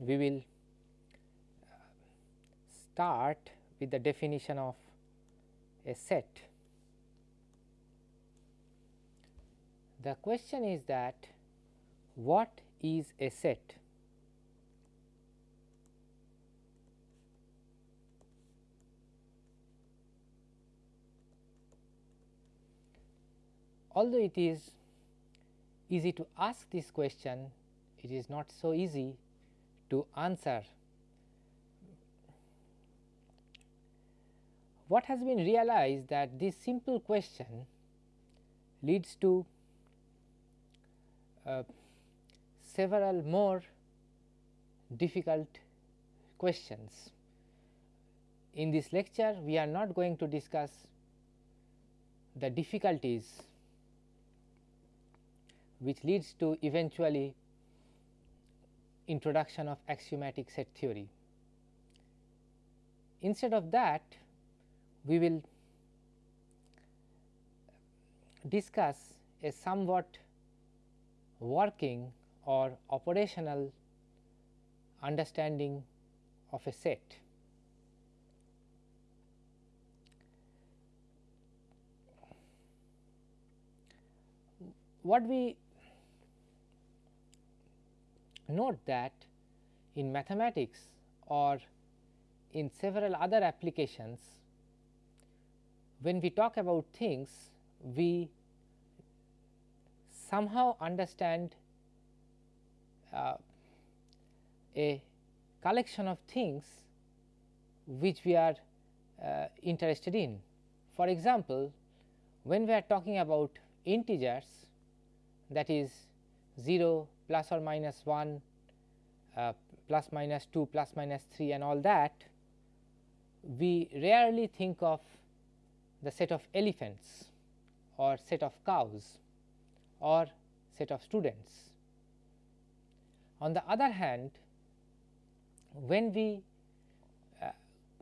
we will uh, start with the definition of a set. The question is that what is a set? Although it is easy to ask this question, it is not so easy to answer. What has been realized that this simple question leads to uh, several more difficult questions. In this lecture, we are not going to discuss the difficulties which leads to eventually introduction of axiomatic set theory. Instead of that, we will discuss a somewhat working or operational understanding of a set. What we note that in mathematics or in several other applications, when we talk about things, we somehow understand uh, a collection of things which we are uh, interested in. For example, when we are talking about integers that is 0, plus or minus 1, uh, plus minus 2, plus minus 3 and all that, we rarely think of the set of elephants or set of cows or set of students. On the other hand, when we uh,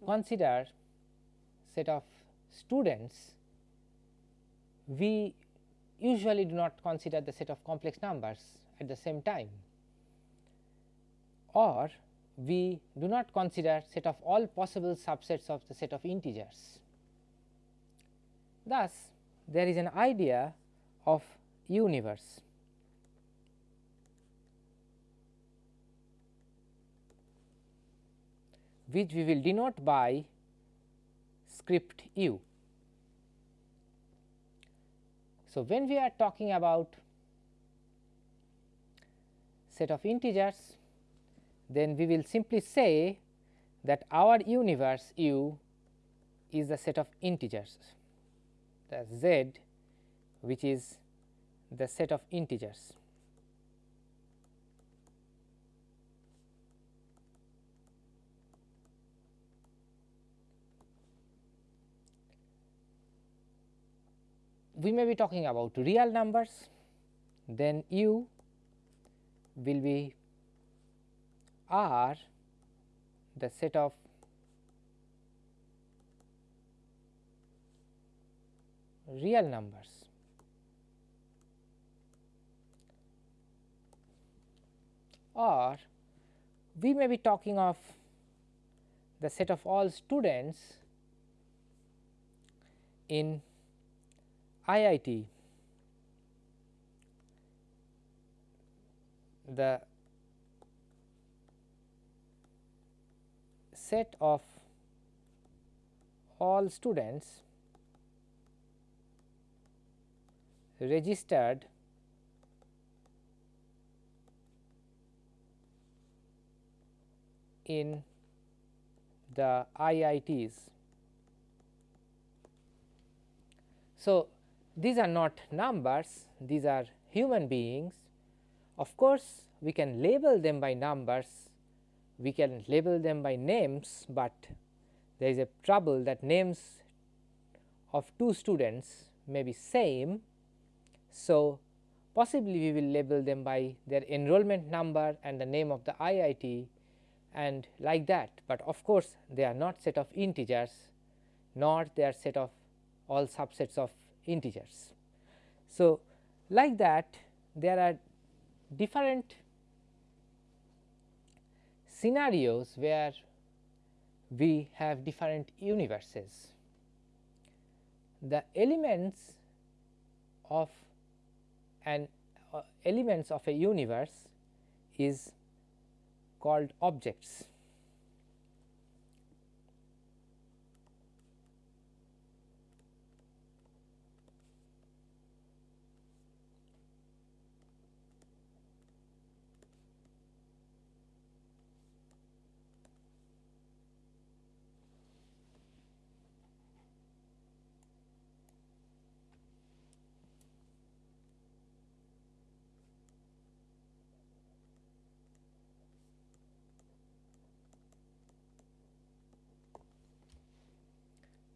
consider set of students, we usually do not consider the set of complex numbers at the same time or we do not consider set of all possible subsets of the set of integers. Thus, there is an idea of universe. which we will denote by script u. So, when we are talking about set of integers, then we will simply say that our universe U is the set of integers, the Z which is the set of integers. We may be talking about real numbers, then U will be R the set of real numbers. Or we may be talking of the set of all students in IIT the set of all students registered in the IITs. So, these are not numbers, these are human beings of course, we can label them by numbers, we can label them by names, but there is a trouble that names of two students may be same. So, possibly we will label them by their enrollment number and the name of the IIT and like that, but of course, they are not set of integers nor they are set of all subsets of integers. So, like that there are different scenarios where we have different universes. The elements of an uh, elements of a universe is called objects.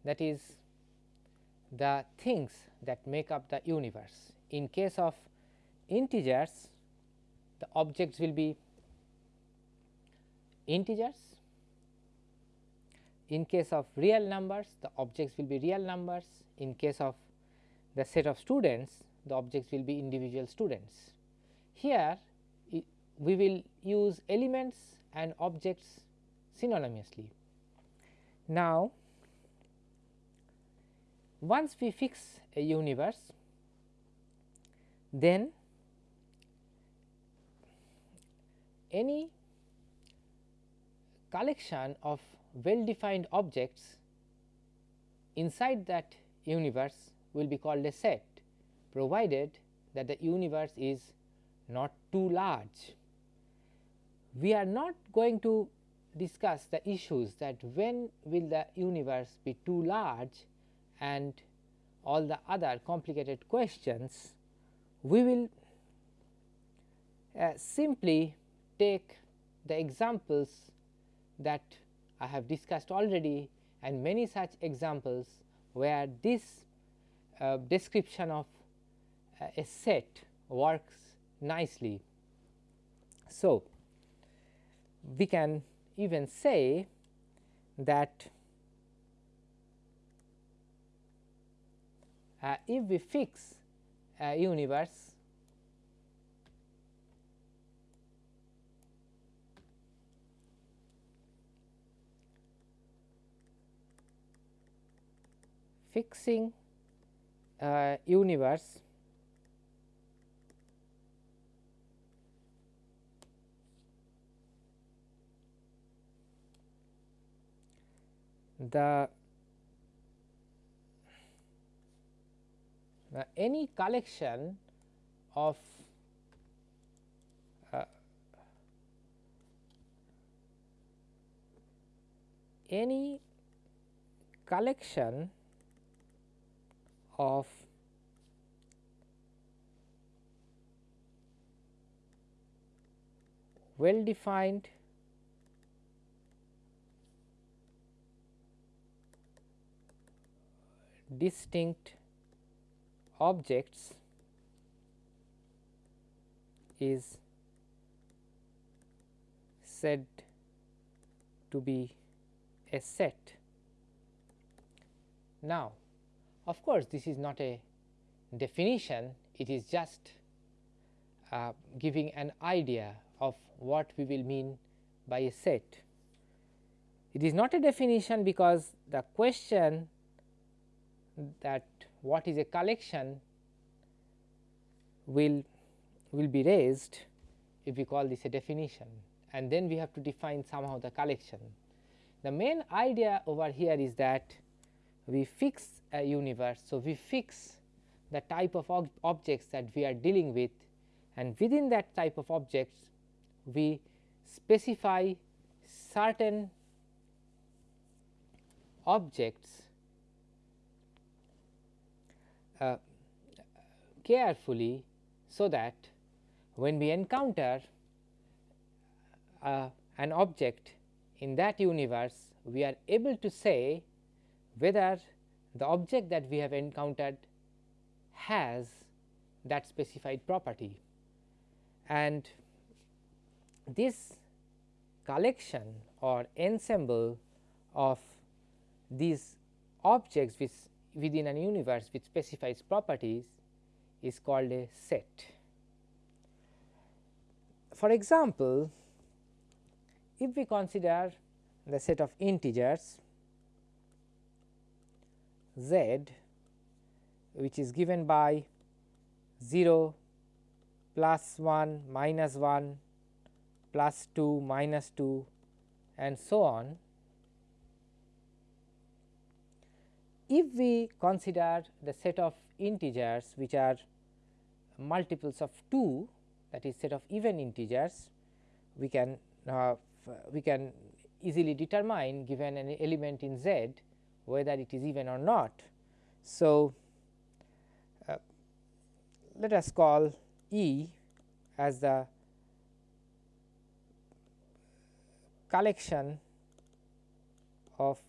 That is the things that make up the universe. In case of integers, the objects will be integers. In case of real numbers, the objects will be real numbers. In case of the set of students, the objects will be individual students. Here, we will use elements and objects synonymously. Now, once we fix a universe, then any collection of well defined objects inside that universe will be called a set provided that the universe is not too large. We are not going to discuss the issues that when will the universe be too large and all the other complicated questions, we will uh, simply take the examples that I have discussed already and many such examples where this uh, description of uh, a set works nicely. So, we can even say that uh, if we fix a universe fixing a universe the Now, any collection of uh, any collection of well defined distinct objects is said to be a set. Now, of course, this is not a definition, it is just uh, giving an idea of what we will mean by a set. It is not a definition because the question that what is a collection will will be raised if we call this a definition and then we have to define somehow the collection. The main idea over here is that we fix a universe. So, we fix the type of ob objects that we are dealing with and within that type of objects we specify certain objects uh, carefully so that when we encounter uh, an object in that universe we are able to say whether the object that we have encountered has that specified property. And this collection or ensemble of these objects which within an universe which specifies properties is called a set. For example, if we consider the set of integers z which is given by 0 plus 1 minus 1 plus 2 minus 2 and so on. If we consider the set of integers which are multiples of 2 that is set of even integers, we can uh, we can easily determine given an element in Z whether it is even or not. So, uh, let us call E as the collection of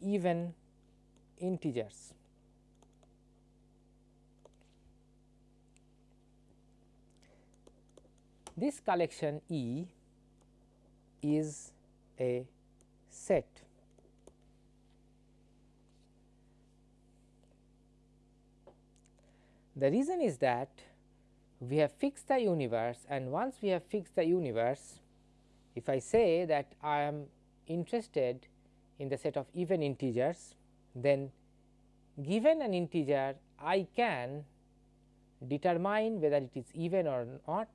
even integers. This collection E is a set. The reason is that we have fixed the universe and once we have fixed the universe, if I say that I am interested in the set of even integers, then given an integer I can determine whether it is even or not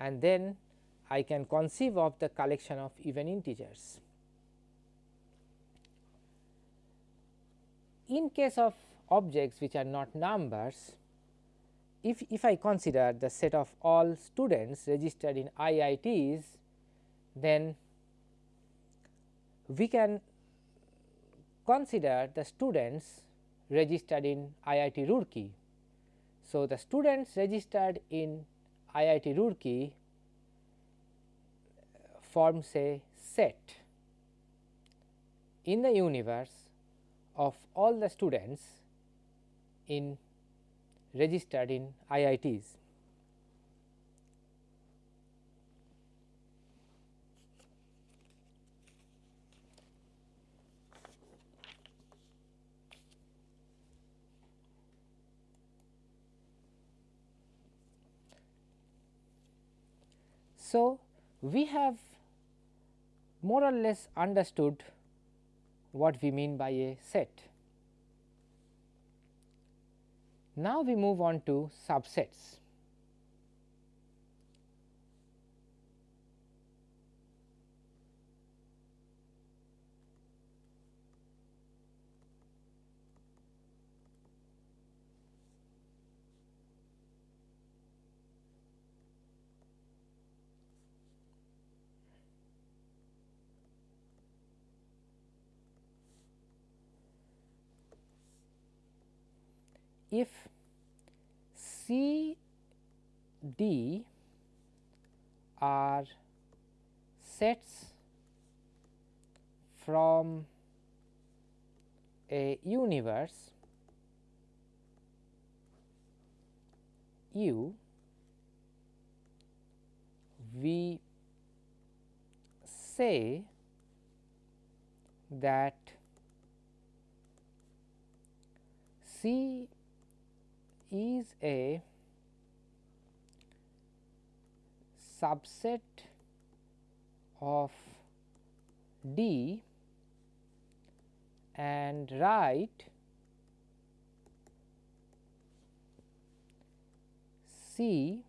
and then I can conceive of the collection of even integers. In case of objects which are not numbers, if, if I consider the set of all students registered in IITs, then we can consider the students registered in IIT Roorkee. So, the students registered in IIT Roorkee forms a set in the universe of all the students in registered in IITs. So, we have more or less understood what we mean by a set. Now, we move on to subsets. If C D are sets from a universe U, we say that C is a subset of D and write C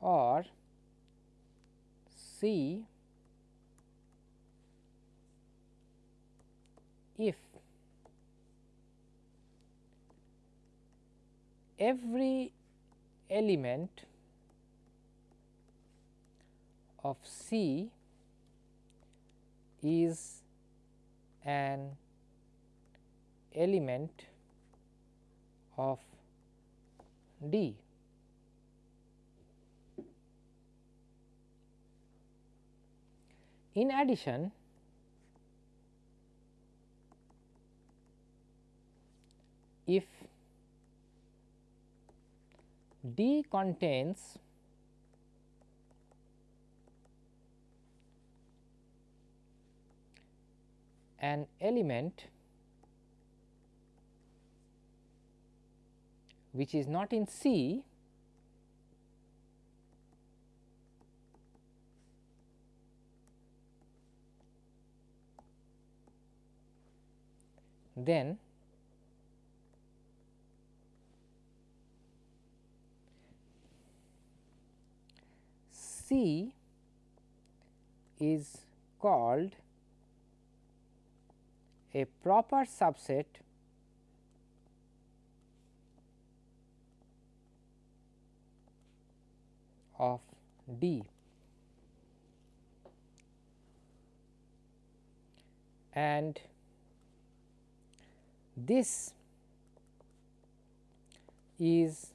or C if every element of C is an element of D. In addition, if D contains an element which is not in C then C is called a proper subset of D. And this is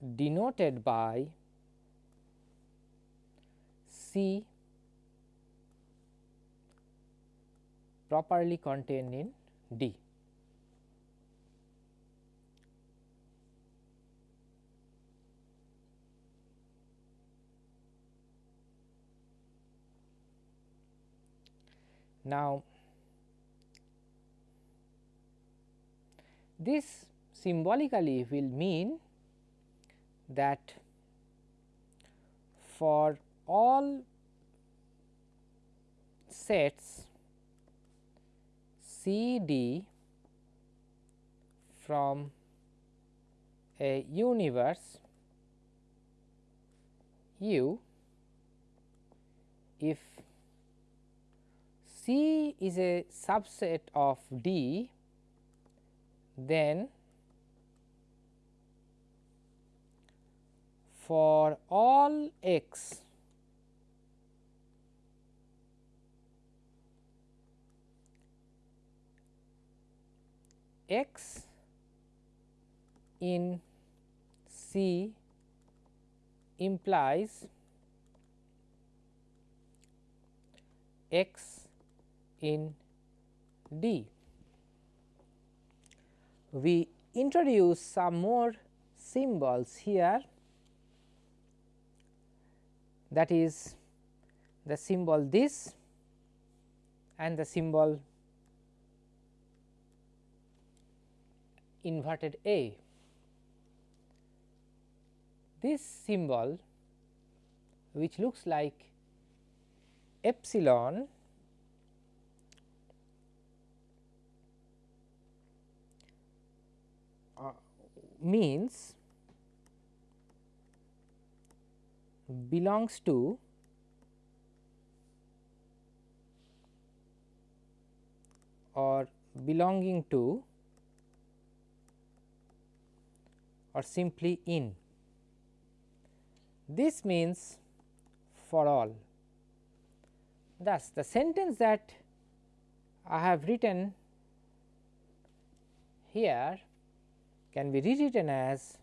denoted by C properly contained in D. Now, this symbolically will mean that for all sets C D from a universe U if C is a subset of D then for all x x in C implies x in D. We introduce some more symbols here that is the symbol this and the symbol inverted A. This symbol which looks like epsilon uh, means belongs to or belonging to or simply in. This means for all. Thus, the sentence that I have written here can be rewritten as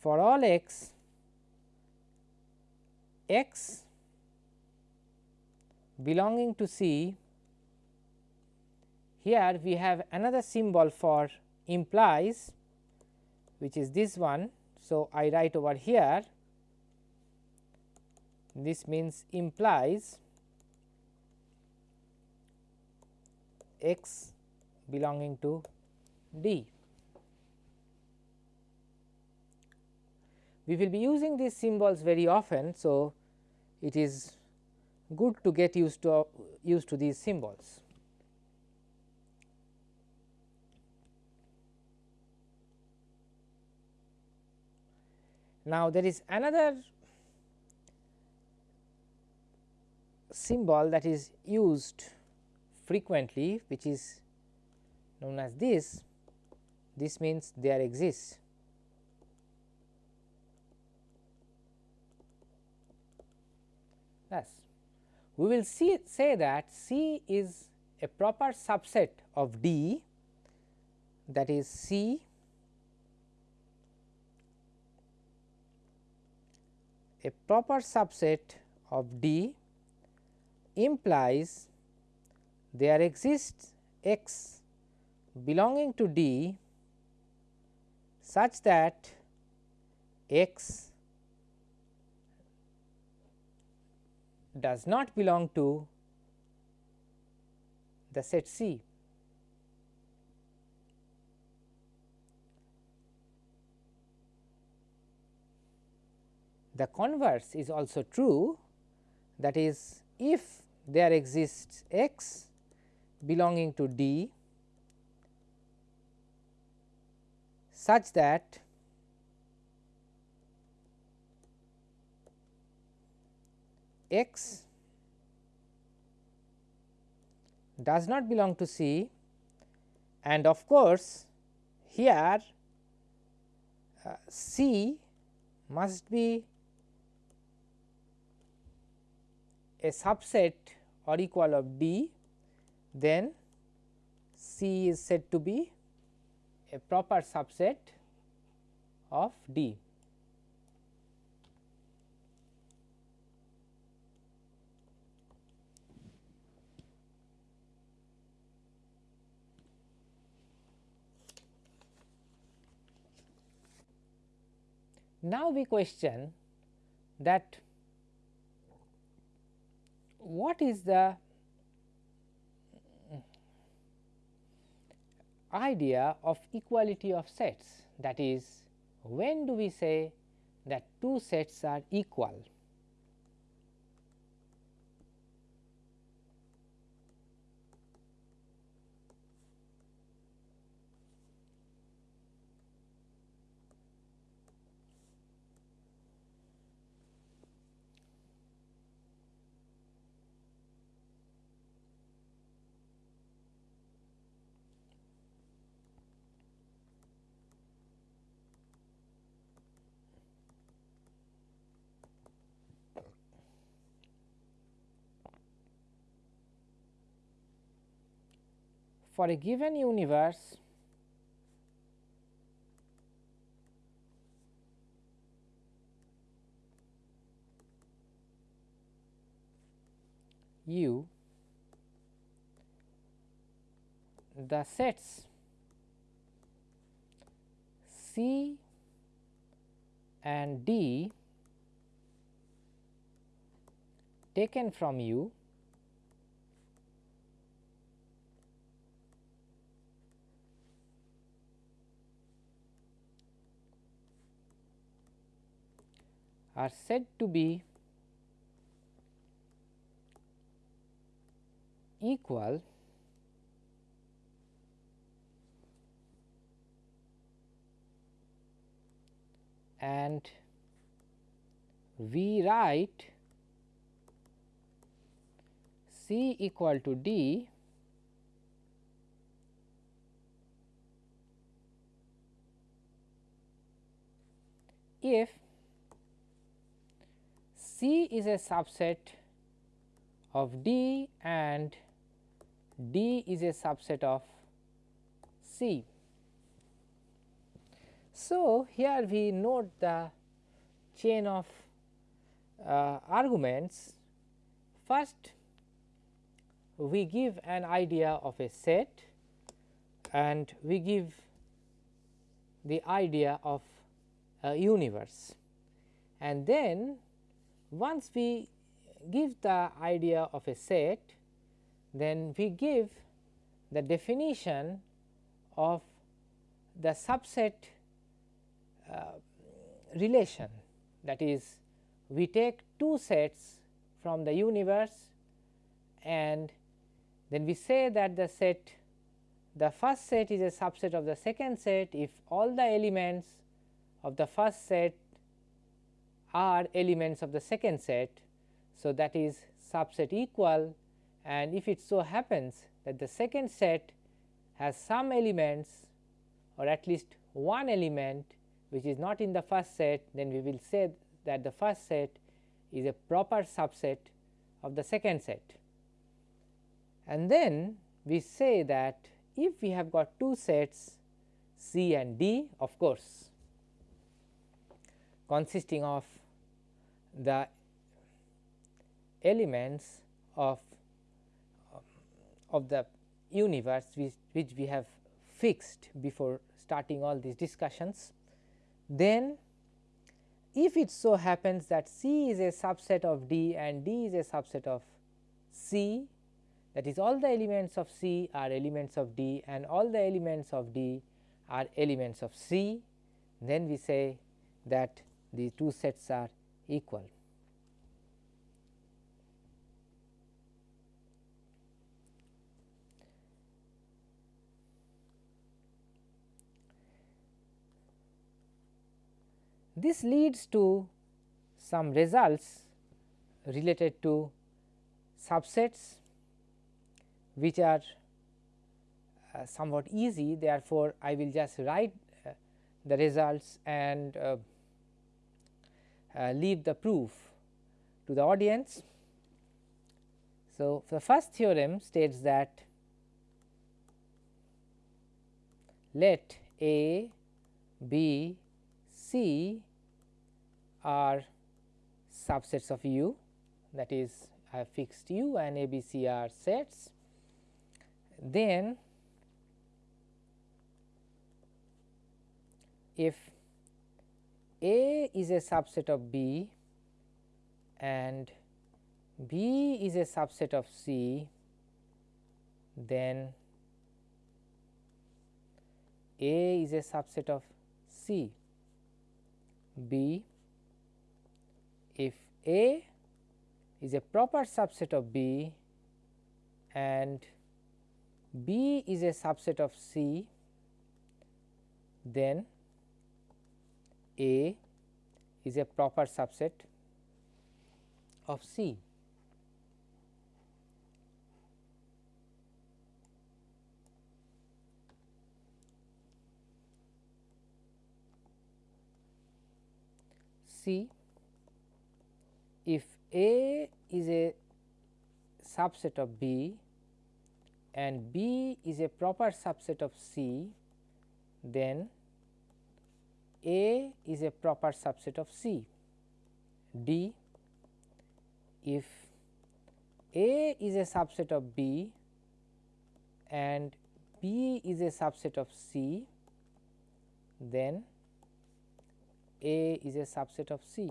for all x, x belonging to C, here we have another symbol for implies which is this one. So, I write over here this means implies x belonging to D. We will be using these symbols very often. So, it is good to get used to used to these symbols. Now, there is another symbol that is used frequently which is known as this, this means there exists. Thus, we will see say that C is a proper subset of D that is C a proper subset of D implies there exists x belonging to D such that x does not belong to the set C. The converse is also true that is if there exists x belonging to D such that x does not belong to C and of course, here uh, C must be a subset or equal of D, then C is said to be a proper subset of D. Now, we question that what is the idea of equality of sets? That is when do we say that two sets are equal for a given universe U the sets C and D taken from U are said to be equal and we write C equal to D if C is a subset of D and D is a subset of C. So, here we note the chain of uh, arguments. First, we give an idea of a set and we give the idea of a universe and then once we give the idea of a set, then we give the definition of the subset uh, relation. That is we take two sets from the universe and then we say that the set the first set is a subset of the second set. If all the elements of the first set are elements of the second set. So, that is subset equal and if it so happens that the second set has some elements or at least one element which is not in the first set then we will say that the first set is a proper subset of the second set. And then we say that if we have got two sets C and D of course consisting of the elements of of the universe which, which we have fixed before starting all these discussions. Then if it so happens that C is a subset of D and D is a subset of C that is all the elements of C are elements of D and all the elements of D are elements of C, then we say that the two sets are equal. This leads to some results related to subsets which are uh, somewhat easy therefore, I will just write uh, the results and uh, uh, leave the proof to the audience. So, the first theorem states that let A, B, C are subsets of U that is I have fixed U and A, B, C are sets. Then if A is a subset of B and B is a subset of C, then A is a subset of C. B if A is a proper subset of B and B is a subset of C, then A is a proper subset of C. C if A is a subset of B and B is a proper subset of C, then A is a proper subset of C. D if A is a subset of B and B is a subset of C, then A is a subset of C.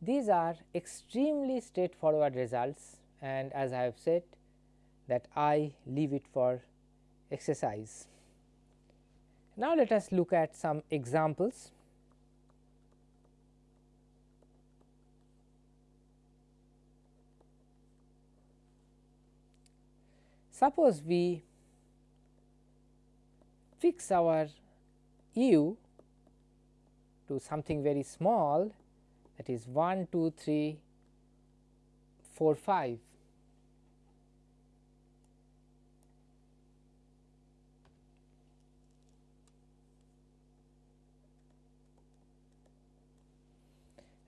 These are extremely straightforward results and as I have said that I leave it for exercise. Now, let us look at some examples. Suppose we fix our u to something very small that is 1, 2, 3, 4, 5.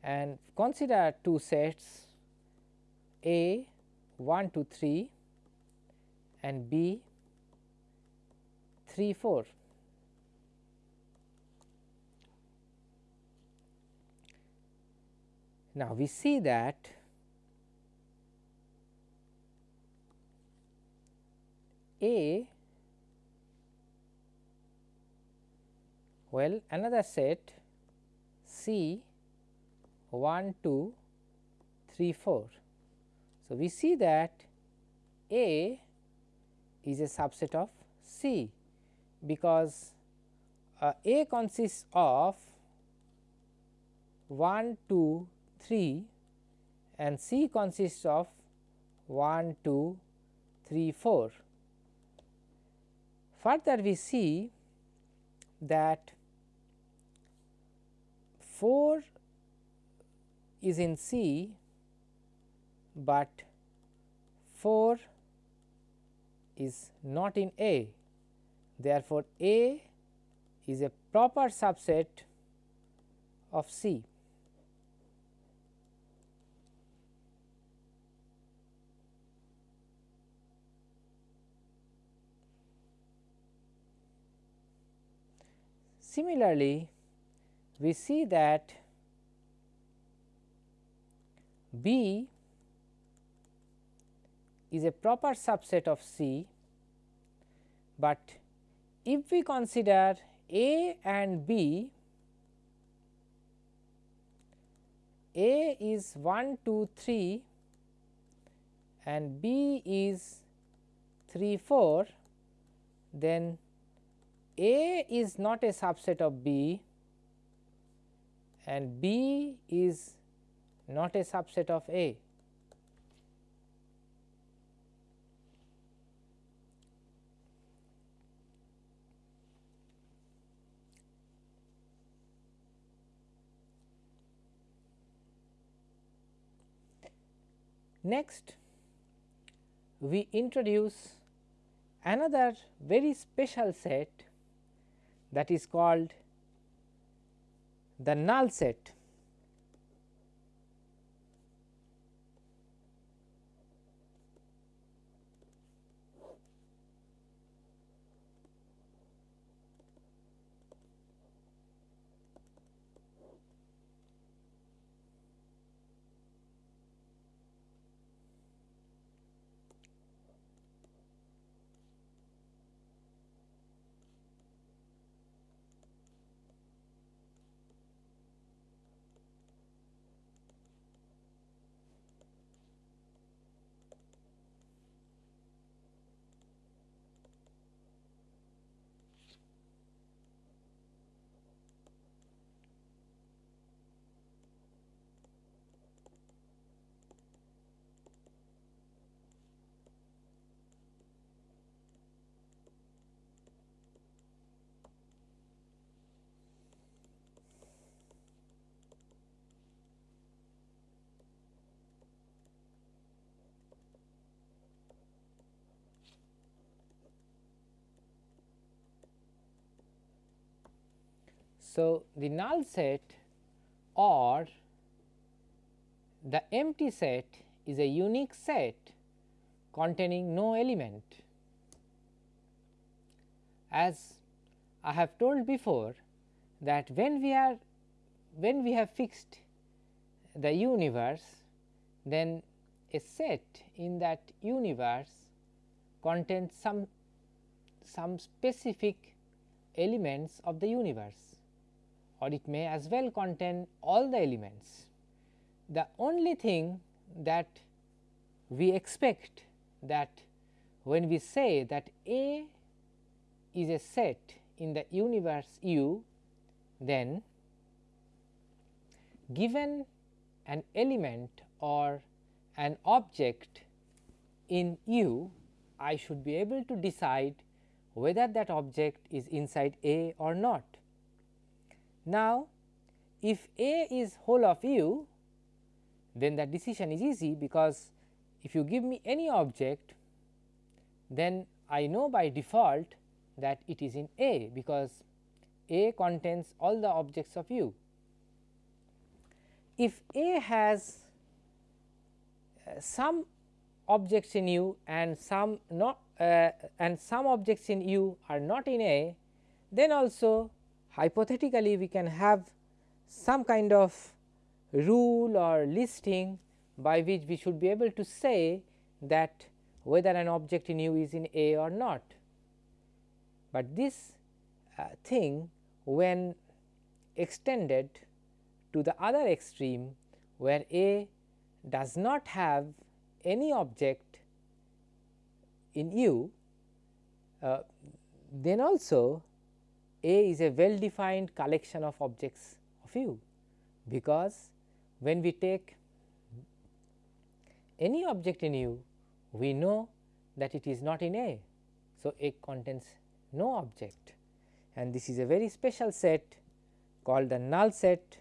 And consider two sets A 1 to 3 and B 3 4. Now, we see that A well another set C 1 2 3 4. So, we see that A is a subset of C because uh, A consists of 1 2 3 and C consists of 1, 2, 3, 4. Further we see that 4 is in C, but 4 is not in A. Therefore, A is a proper subset of C. Similarly, we see that B is a proper subset of C, but if we consider A and B, A is 1, 2, 3 and B is 3, 4, then a is not a subset of B and B is not a subset of A. Next, we introduce another very special set that is called the null set. So, the null set or the empty set is a unique set containing no element. As I have told before that when we are when we have fixed the universe then a set in that universe contains some some specific elements of the universe or it may as well contain all the elements. The only thing that we expect that when we say that A is a set in the universe U, then given an element or an object in U, I should be able to decide whether that object is inside A or not. Now, if A is whole of U, then the decision is easy because if you give me any object, then I know by default that it is in A because A contains all the objects of U. If A has uh, some objects in U and some not uh, and some objects in U are not in A, then also hypothetically we can have some kind of rule or listing by which we should be able to say that whether an object in U is in A or not. But this uh, thing when extended to the other extreme where A does not have any object in U, uh, then also a is a well defined collection of objects of U, because when we take any object in U, we know that it is not in A. So, A contains no object and this is a very special set called the null set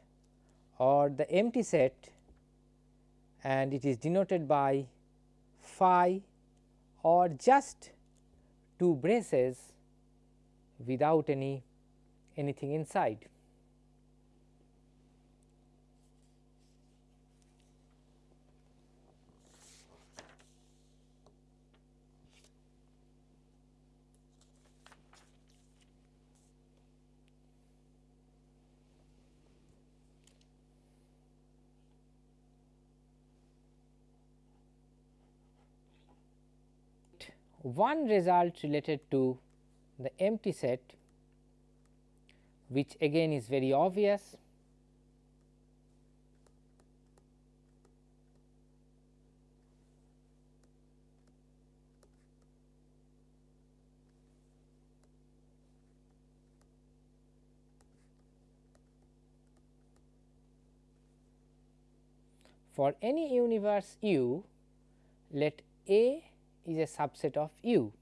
or the empty set and it is denoted by phi or just two braces without any anything inside. one result related to the empty set which again is very obvious. For any universe U, let A is a subset of U,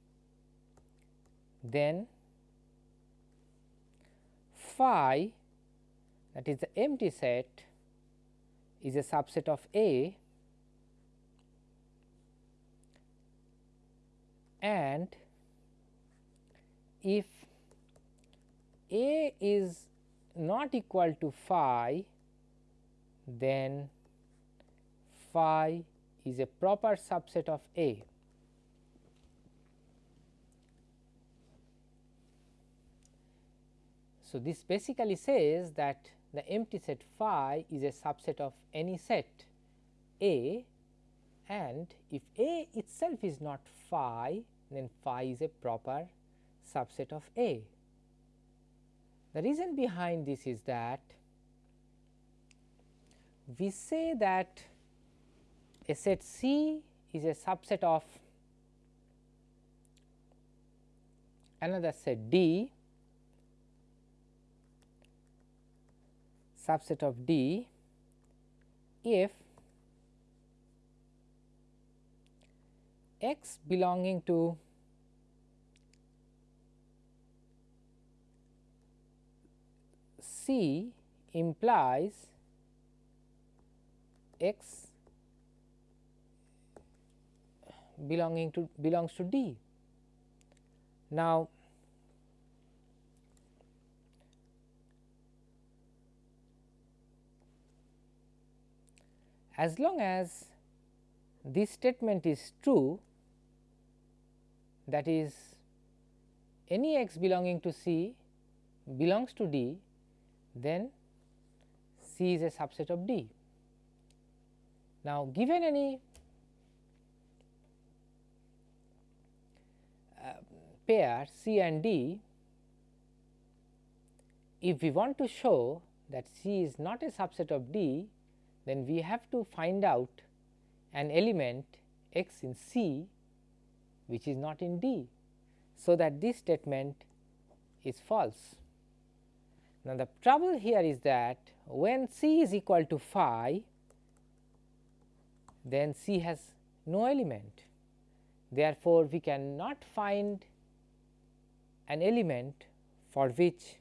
then phi that is the empty set is a subset of A and if A is not equal to phi then phi is a proper subset of A. So, this basically says that the empty set phi is a subset of any set A and if A itself is not phi then phi is a proper subset of A. The reason behind this is that we say that a set C is a subset of another set D subset of D if x belonging to C implies x belonging to belongs to D. Now, as long as this statement is true that is any x belonging to C belongs to D then C is a subset of D. Now, given any uh, pair C and D, if we want to show that C is not a subset of D, then we have to find out an element x in C which is not in D. So, that this statement is false. Now, the trouble here is that when C is equal to phi then C has no element. Therefore, we cannot find an element for which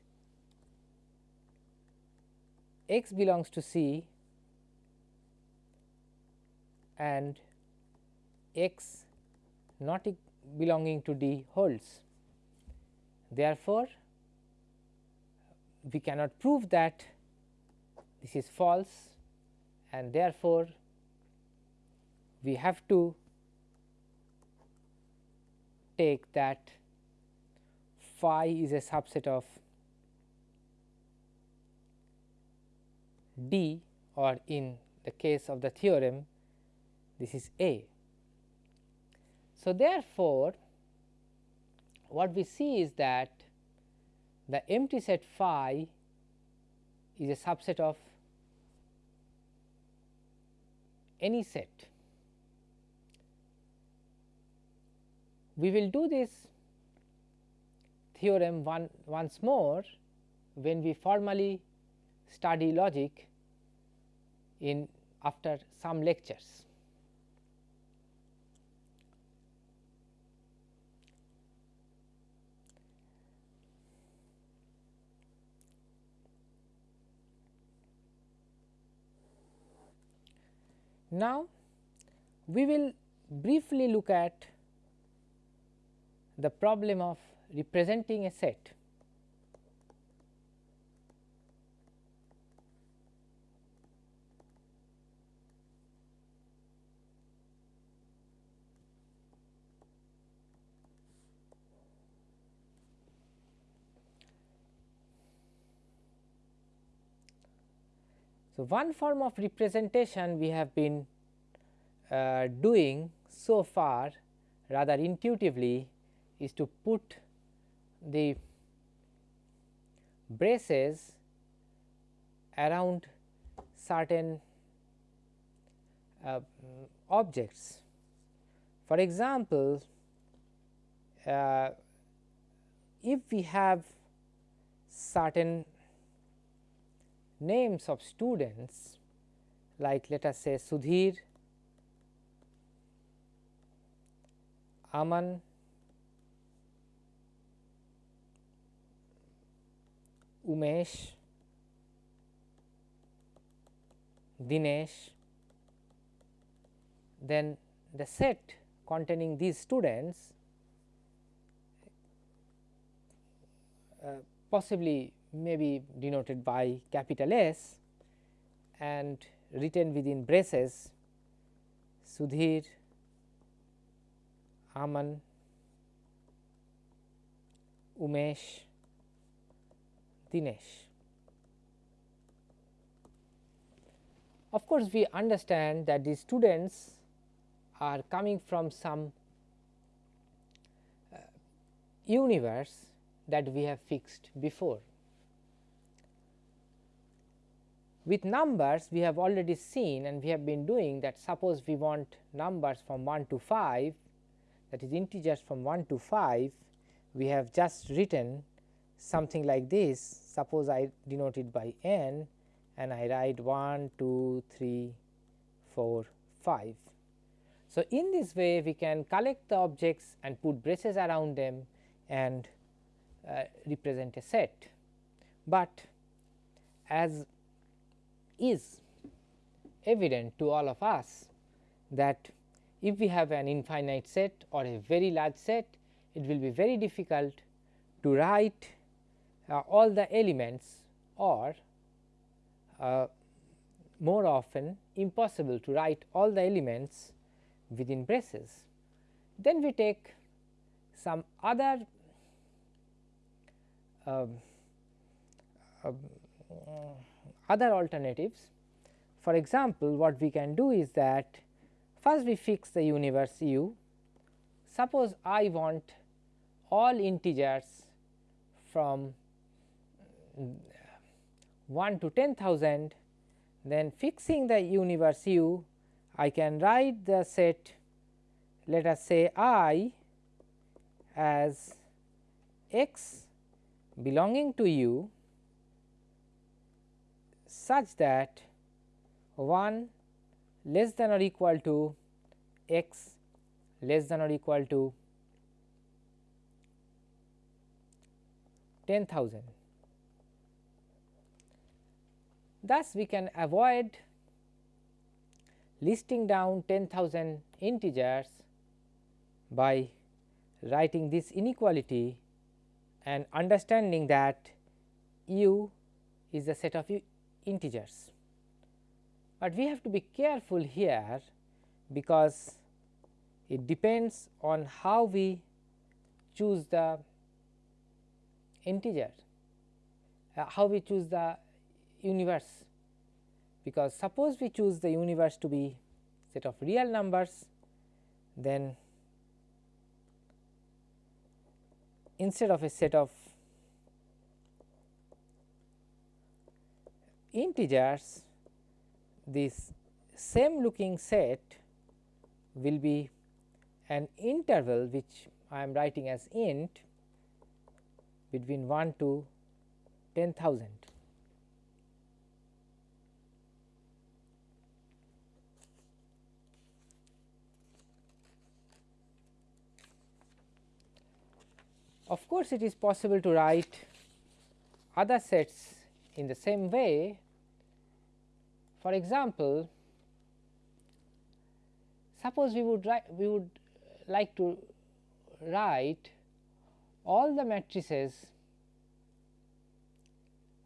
x belongs to C and x not belonging to D holds. Therefore, we cannot prove that this is false and therefore, we have to take that phi is a subset of D or in the case of the theorem this is A. So, therefore, what we see is that the empty set phi is a subset of any set We will do this theorem one, once more when we formally study logic in after some lectures. Now, we will briefly look at the problem of representing a set. So, one form of representation we have been uh, doing so far rather intuitively is to put the braces around certain uh, objects. For example, uh, if we have certain names of students like let us say Sudhir, Aman, Umesh, Dinesh, then the set containing these students uh, possibly may be denoted by capital S and written within braces Sudhir, Aman, Umesh, Dinesh. Of course, we understand that these students are coming from some uh, universe that we have fixed before. With numbers we have already seen and we have been doing that suppose we want numbers from 1 to 5 that is integers from 1 to 5 we have just written something like this suppose I denote it by n and I write 1, 2, 3, 4, 5. So, in this way we can collect the objects and put braces around them and uh, represent a set, but as is evident to all of us that if we have an infinite set or a very large set, it will be very difficult to write uh, all the elements or uh, more often impossible to write all the elements within braces. Then we take some other uh, other alternatives. For example, what we can do is that first we fix the universe u. Suppose I want all integers from 1 to 10,000, then fixing the universe u, I can write the set let us say i as x belonging to u such that 1 less than or equal to x less than or equal to 10,000. Thus, we can avoid listing down 10,000 integers by writing this inequality and understanding that u is a set of integers. But we have to be careful here because it depends on how we choose the integer, uh, how we choose the universe because suppose we choose the universe to be set of real numbers then instead of a set of integers this same looking set will be an interval which I am writing as int between 1 to 10,000. Of course, it is possible to write other sets in the same way. For example, suppose we would write, we would like to write all the matrices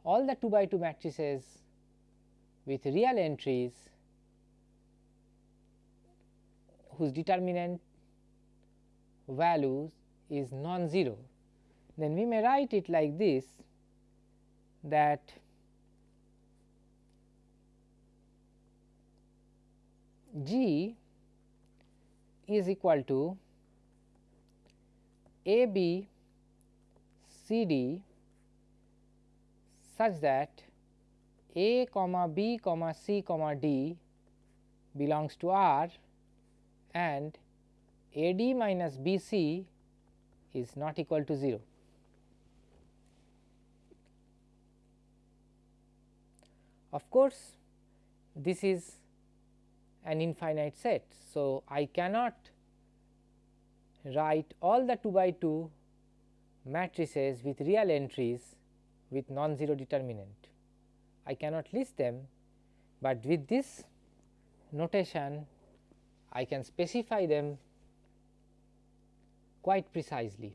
all the 2 by 2 matrices with real entries whose determinant values is non-zero then we may write it like this that G is equal to A B C D such that A comma B comma C comma D belongs to R and A D minus B C is not equal to 0. Of course, this is an infinite set. So, I cannot write all the 2 by 2 matrices with real entries with non-zero determinant. I cannot list them, but with this notation I can specify them quite precisely.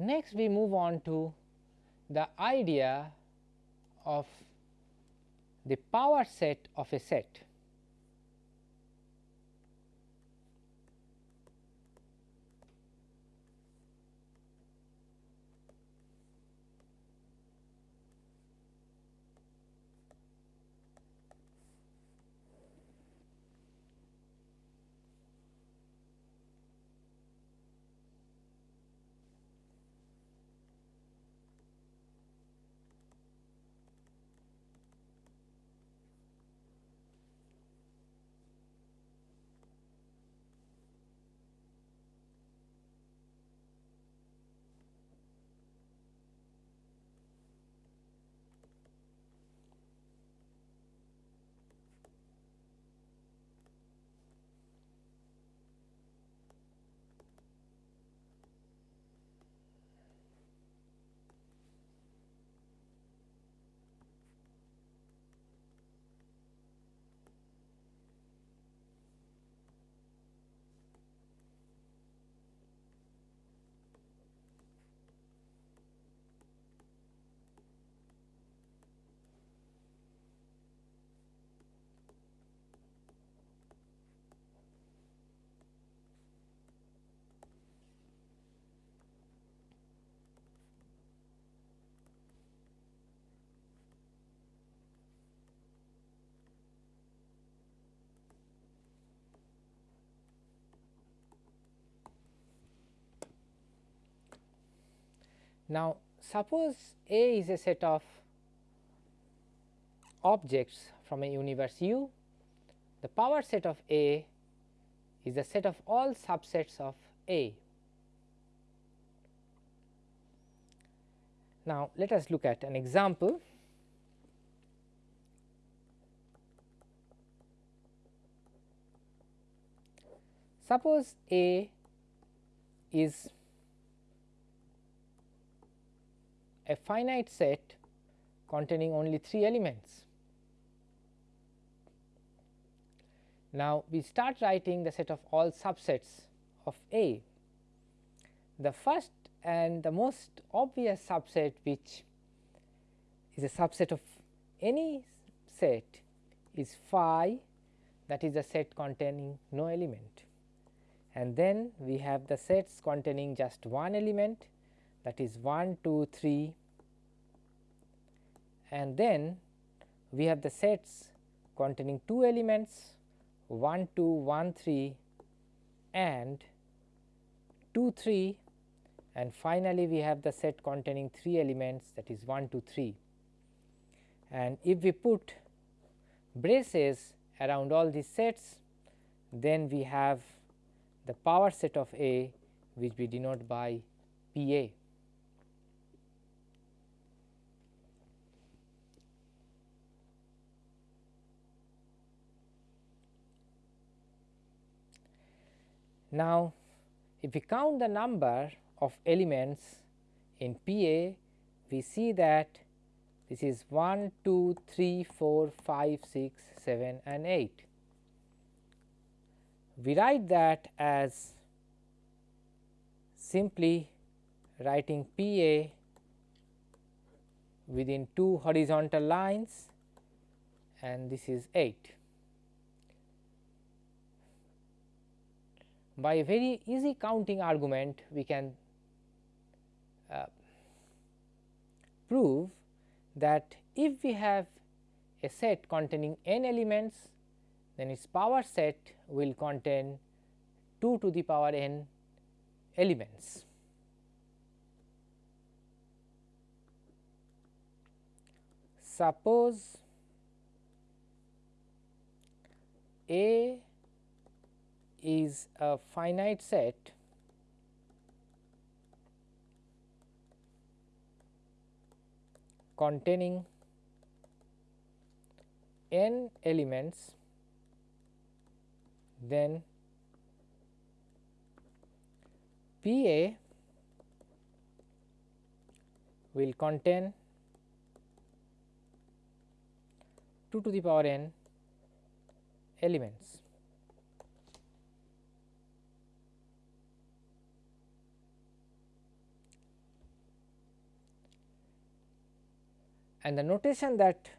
Next we move on to the idea of the power set of a set. Now, suppose A is a set of objects from a universe U, the power set of A is the set of all subsets of A. Now, let us look at an example. Suppose A is a finite set containing only 3 elements. Now, we start writing the set of all subsets of A. The first and the most obvious subset which is a subset of any set is phi that is a set containing no element and then we have the sets containing just one element that is 1 2 3 and then we have the sets containing two elements 1 2 1 3 and 2 3 and finally, we have the set containing 3 elements that is 1 2 3 and if we put braces around all these sets then we have the power set of A which we denote by P A. Now, if we count the number of elements in P A, we see that this is 1, 2, 3, 4, 5, 6, 7 and 8. We write that as simply writing P A within two horizontal lines and this is 8. By a very easy counting argument we can uh, prove that if we have a set containing n elements then its power set will contain 2 to the power n elements. Suppose A is a finite set containing n elements then P A will contain 2 to the power n elements. And the notation that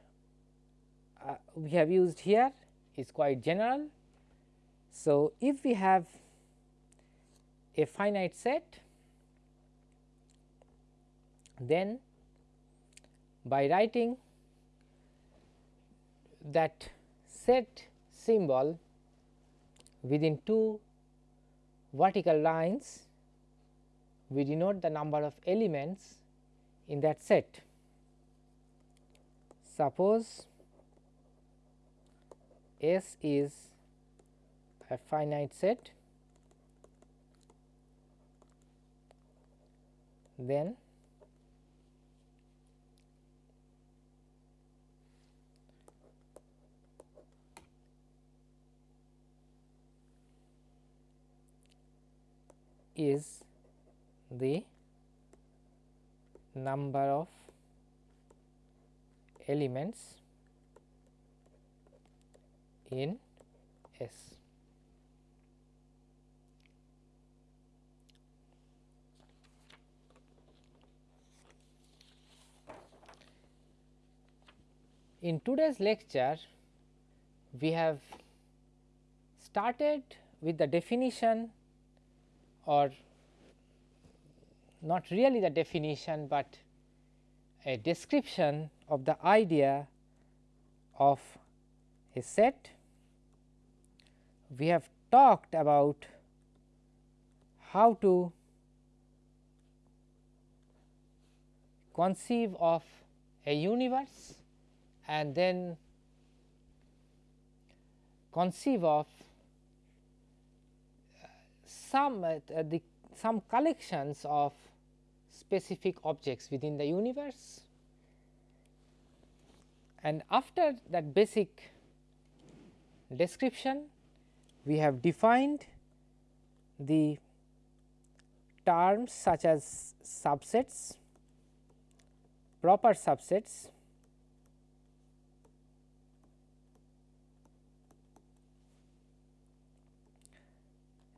uh, we have used here is quite general. So, if we have a finite set then by writing that set symbol within two vertical lines we denote the number of elements in that set. Suppose S is a finite set then is the number of elements in S. In today's lecture, we have started with the definition or not really the definition, but a description of the idea of a set. We have talked about how to conceive of a universe and then conceive of uh, some uh, the some collections of specific objects within the universe. And after that basic description we have defined the terms such as subsets, proper subsets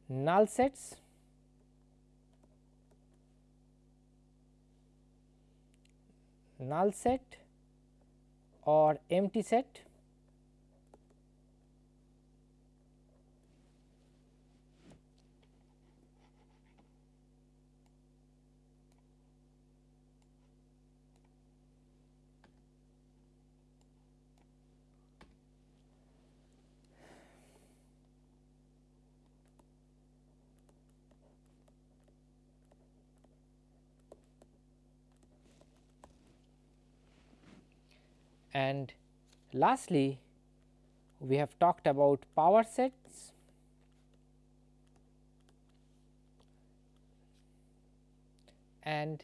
null sets null set or empty set And lastly, we have talked about power sets. And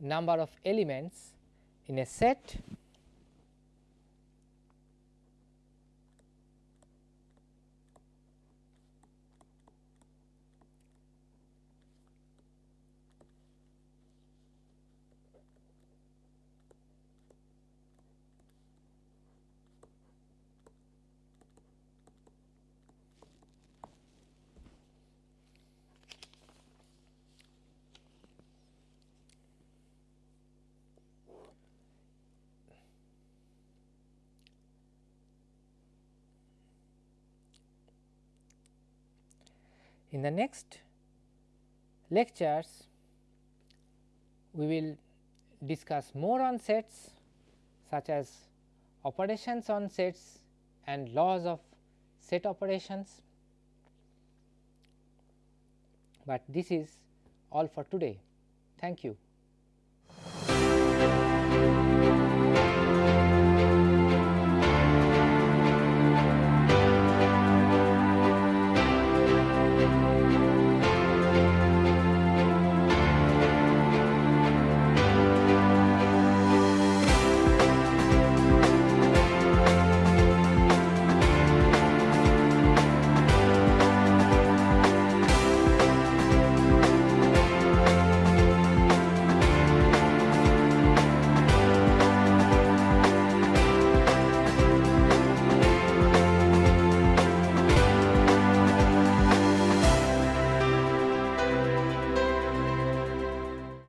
number of elements in a set In the next lectures, we will discuss more on sets such as operations on sets and laws of set operations, but this is all for today. Thank you.